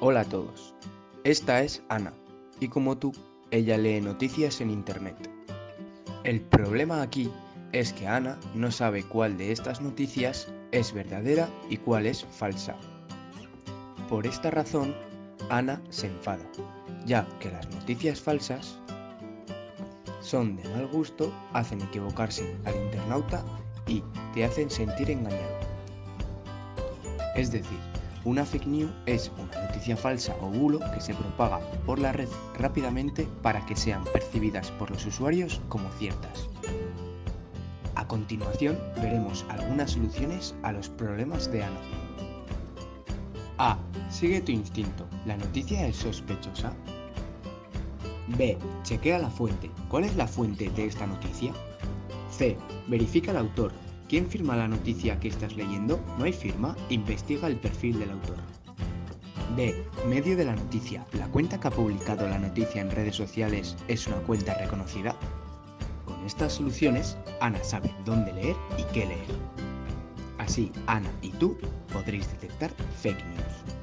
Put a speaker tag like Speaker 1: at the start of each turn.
Speaker 1: Hola a todos, esta es Ana y como tú, ella lee noticias en internet. El problema aquí es que Ana no sabe cuál de estas noticias es verdadera y cuál es falsa. Por esta razón, Ana se enfada, ya que las noticias falsas son de mal gusto, hacen equivocarse al internauta y te hacen sentir engañado. Es decir, una fake news es una noticia falsa o bulo que se propaga por la red rápidamente para que sean percibidas por los usuarios como ciertas. A continuación veremos algunas soluciones a los problemas de Ana. A. Sigue tu instinto. ¿La noticia es sospechosa? B. Chequea la fuente. ¿Cuál es la fuente de esta noticia? C. Verifica el autor. ¿Quién firma la noticia que estás leyendo? ¿No hay firma? Investiga el perfil del autor. D. Medio de la noticia. ¿La cuenta que ha publicado la noticia en redes sociales es una cuenta reconocida? Con estas soluciones, Ana sabe dónde leer y qué leer. Así, Ana y tú podréis detectar fake news.